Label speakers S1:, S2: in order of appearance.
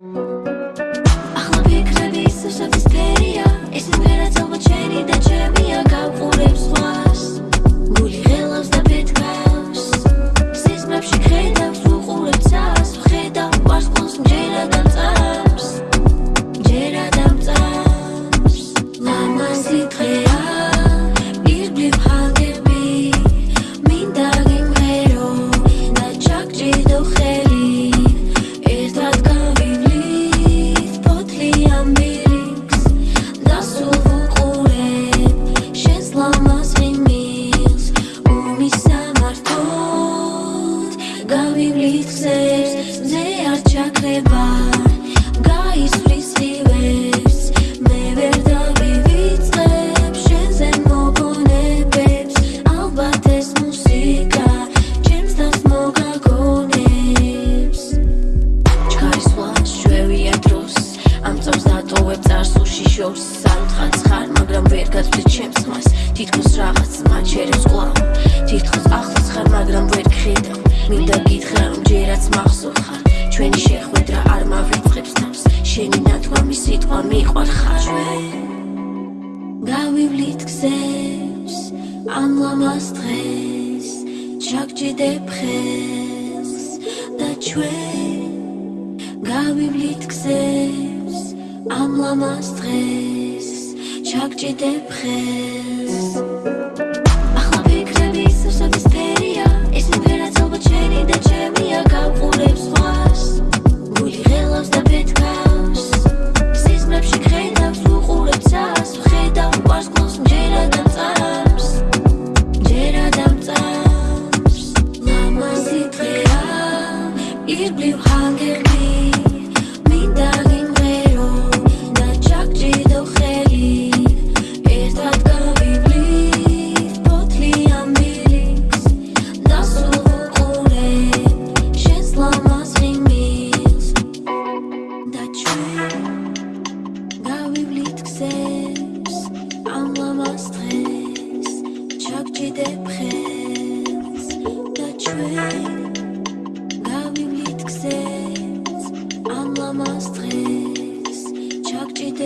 S1: Ach, wie Klavis, ich hab's gesehen. ჩაქრება გაისვრის რივებს მე ვერ დავივიწყებ შენზე მოგონებებს. ალბათ ეს მუსიკა ჩემს თავს მოგაგონებს. ჩქარის ვალს შვევია დროს ამ წამს დატოვებ წარსულში შორს სამთხანს ხარ მაგრამ ვერ გაწვდით ჩემს ხმას თითქოს რაღაც მაჩერებს კვლავ თითქოს ახლოს ხარ მაგრამ ვერ გხედავ. მინდა გითხრა რომ ჯერაც მახსოვ ხარ ჩვენი შეხვედრა არ მავიწყებს თავს შენი ნათქვამი სიტყვა მიყვარხარ ჩვენ გავივლით გზებს ამ ლამაზ დღეს ჩაგჭიდებ ხელს და ჩვენ გავივლით გზებს ამ ლამაზ დღეს ჩაგჭიდებ ხელს ირგვლივ ჰაგერდი მინდა გინდე რომ დაჭაგჭიდო ხელი. ერთად გავივლით ფოთლიან ბილიკს დასულყურე შენს ლამაზ ღიმილს და ჩვენ გავივლით გზებს ამ ლამაზ დღეს ჩაგჭიდებ ხელი ama stres Çok ciddi